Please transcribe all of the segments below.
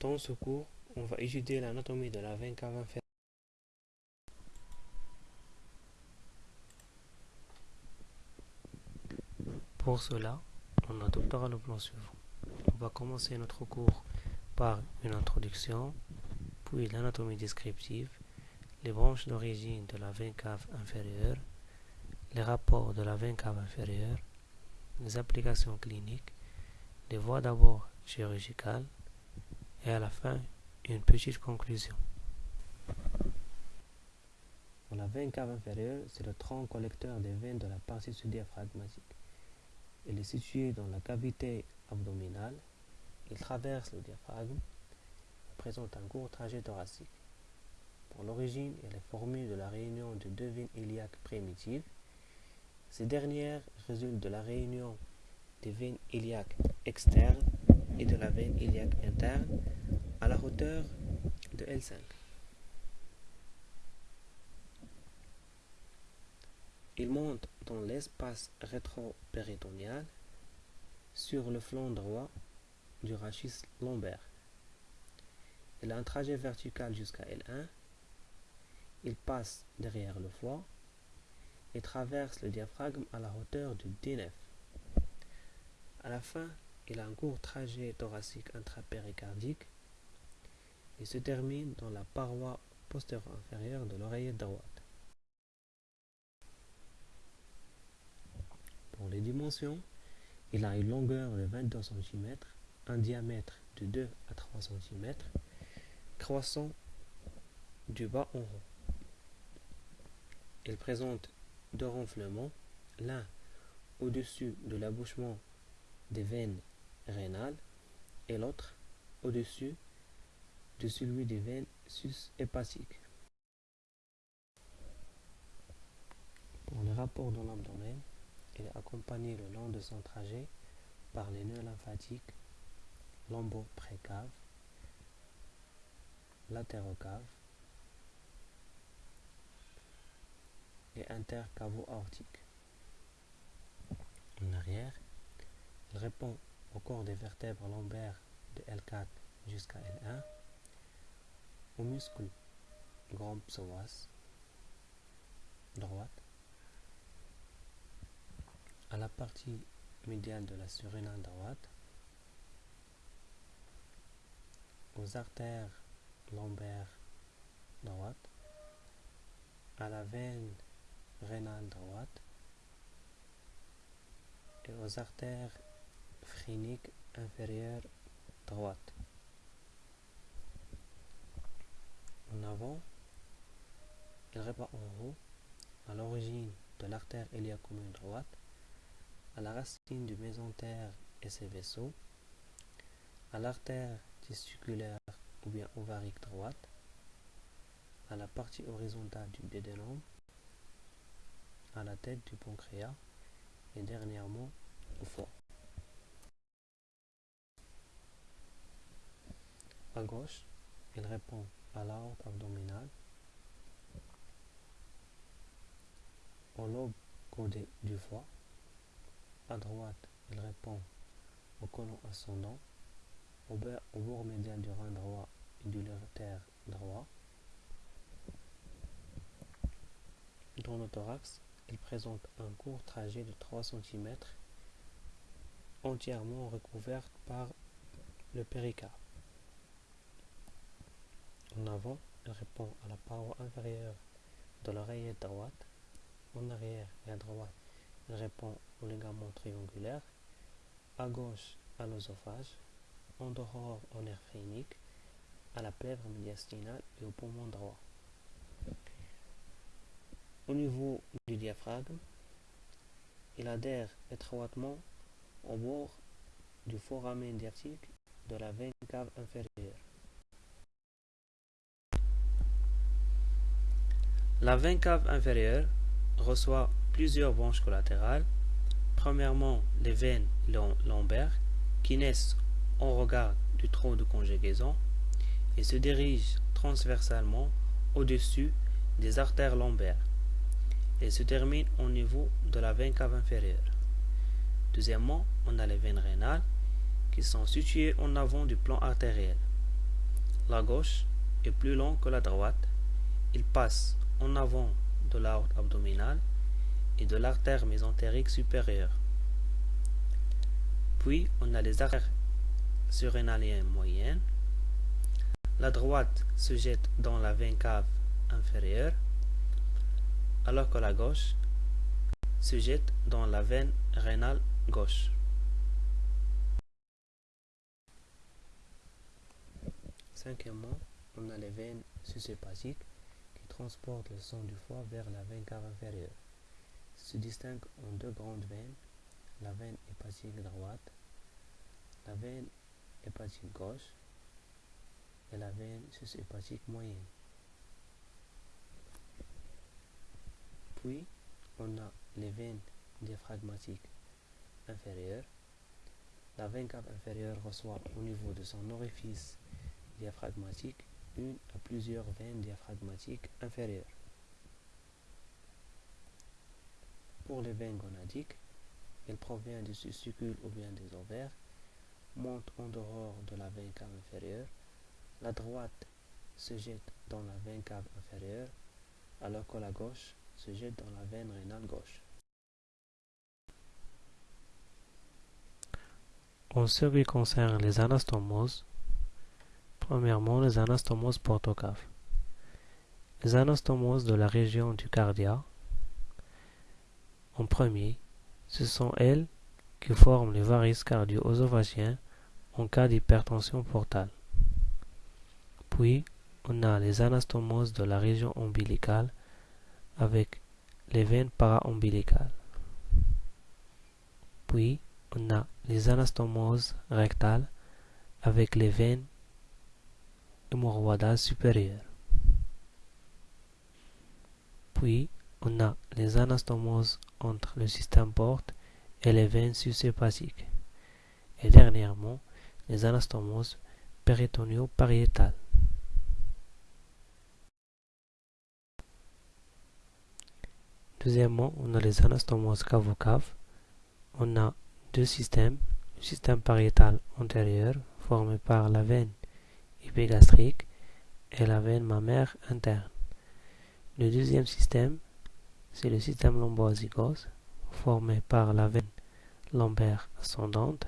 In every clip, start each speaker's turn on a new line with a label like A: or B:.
A: Dans ce cours, on va étudier l'anatomie de la veine cave inférieure. Pour cela, on adoptera le plan suivant. On va commencer notre cours par une introduction, puis l'anatomie descriptive, les branches d'origine de la veine cave inférieure, les rapports de la veine cave inférieure, les applications cliniques, les voies d'abord chirurgicales et à la fin une petite conclusion. La veine cave inférieure, c'est le tronc collecteur des veines de la partie sous-diaphragmatique. Elle est située dans la cavité abdominale. Il traverse le diaphragme et présente un court trajet thoracique. Pour l'origine, elle est formée de la réunion de deux veines iliaques primitives. Ces dernières résultent de la réunion des veines iliaques externes et de la veine iliaque interne à la hauteur de L5. Il monte dans l'espace rétro-péritonéal sur le flanc droit du rachis lombaire. Il a un trajet vertical jusqu'à L1. Il passe derrière le foie et traverse le diaphragme à la hauteur du D9. À la fin, il a un court trajet thoracique intrapéricardique et se termine dans la paroi postérieure inférieure de l'oreillette droite. Pour les dimensions, il a une longueur de 22 cm, un diamètre de 2 à 3 cm, croissant du bas en haut. Il présente deux renflements, l'un au-dessus de l'abouchement des veines rénales et l'autre au-dessus de celui des veines sus-hépatiques. Pour les rapports dans l'abdomen, il est accompagné le long de son trajet par les nœuds lymphatiques lombo-précave, latérocave et intercavo-aortique. En arrière, il répond au corps des vertèbres lombaires de L4 jusqu'à L1, au muscle grand psoas droite, à la partie médiane de la surrénale droite, aux artères lombaires droite, à la veine rénale droite et aux artères phréniques inférieures droite. En avant, il répond en haut à l'origine de l'artère commune droite à la racine du mésentère et ses vaisseaux, à l'artère testiculaire ou bien ovarique droite, à la partie horizontale du dédénome, à la tête du pancréas et dernièrement au foie. À gauche, il répond à l'aorte abdominale, au lobe codé du foie, à droite, il répond au colon ascendant, au, bord médian du rein droit et du latéral droit. Dans le thorax, il présente un court trajet de 3 cm entièrement recouvert par le péricarde. En avant, il répond à la paroi inférieure de l'oreillette droite. En arrière et à droite, il répond au ligament triangulaire, à gauche à l'osophage, en dehors au nerf phrénique, à la plèvre médiastinale et au poumon droit. Au niveau du diaphragme, il adhère étroitement au bord du foramen diaphragmique de la veine cave inférieure. La veine cave inférieure reçoit plusieurs branches collatérales. Premièrement, les veines lombaires qui naissent en regard du tronc de conjugaison et se dirigent transversalement au-dessus des artères lombaires et se terminent au niveau de la veine cave inférieure. Deuxièmement, on a les veines rénales qui sont situées en avant du plan artériel. la gauche est plus long que la droite. Il passe en avant de l'aorte abdominale et de l'artère mésentérique supérieure. Puis, on a les artères surrénaliennes moyennes. La droite se jette dans la veine cave inférieure, alors que la gauche se jette dans la veine rénale gauche. Cinquièmement, on a les veines susépatiques qui transportent le sang du foie vers la veine cave inférieure. Se distinguent en deux grandes veines, la veine hépatique droite, la veine hépatique gauche et la veine sushépatique moyenne. Puis, on a les veines diaphragmatiques inférieures. La veine cave inférieure reçoit au niveau de son orifice diaphragmatique, une à plusieurs veines diaphragmatiques inférieures. Pour les veines gonadiques, elles proviennent du testicule ou bien des ovaires, montent en dehors de la veine cave inférieure. La droite se jette dans la veine cave inférieure, alors que la gauche se jette dans la veine rénale gauche. En ce qui concerne les anastomoses, Premièrement, les anastomoses portocaves. Les anastomoses de la région du cardia. En premier, ce sont elles qui forment les varices cardio-œsophagiens en cas d'hypertension portale. Puis, on a les anastomoses de la région ombilicale avec les veines para-ombilicales. Puis, on a les anastomoses rectales avec les veines Puis, on a les anastomoses entre le système porte et les veines susépatiques. Et dernièrement, les anastomoses péritonio-pariétales. Deuxièmement, on a les anastomoses cavocaves. On a deux systèmes, le système pariétal antérieur formé par la veine épigastrique et la veine mammaire interne. Le deuxième système, c'est le système lomboazygos, formé par la veine lombaire ascendante,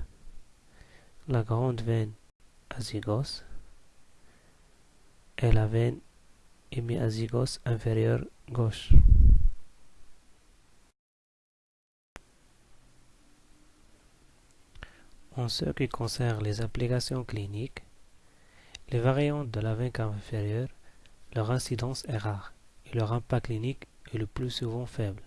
A: la grande veine azygos et la veine hémiazygos inférieure gauche. En ce qui concerne les applications cliniques, les variantes de la cave inférieure, leur incidence est rare et leur impact clinique est le plus souvent faible.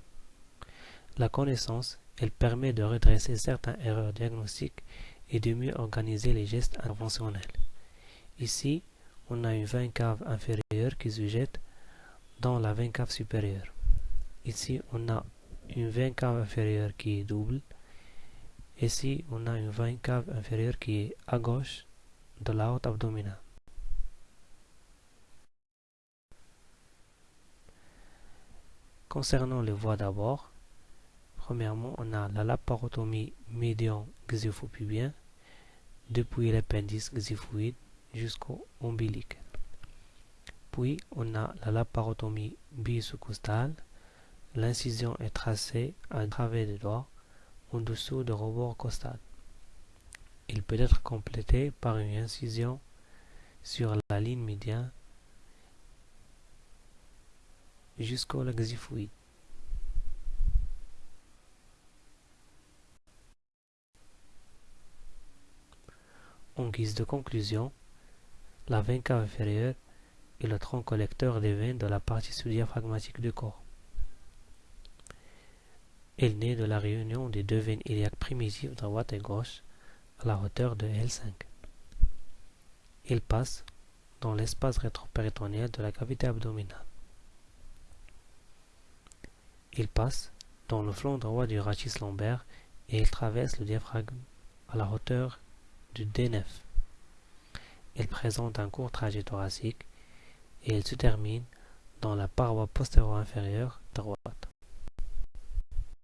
A: La connaissance, elle permet de redresser certaines erreurs diagnostiques et de mieux organiser les gestes interventionnels. Ici, on a une veine cave inférieure qui se jette dans la veine cave supérieure. Ici, on a une veine cave inférieure qui est double. Ici, on a une veine cave inférieure qui est à gauche de la haute abdominale. Concernant les voies d'abord, premièrement, on a la laparotomie médian xyphopubien depuis l'appendice xyphoïde jusqu'au ombilic. Puis, on a la laparotomie bisocostale. L'incision est tracée à travers des doigts en dessous du rebord costal. Il peut être complété par une incision sur la ligne médiane jusqu'au laxiphoïde. En guise de conclusion, la veine cave inférieure est le tronc collecteur des veines de la partie sous-diaphragmatique du corps. Elle naît de la réunion des deux veines iliaques primitives droite et gauche à la hauteur de L5. Il passe dans l'espace rétropéritonéal de la cavité abdominale. Il passe dans le flanc droit du rachis lombaire et il traverse le diaphragme à la hauteur du D9. Il présente un court trajet thoracique et il se termine dans la paroi postérieure inférieure.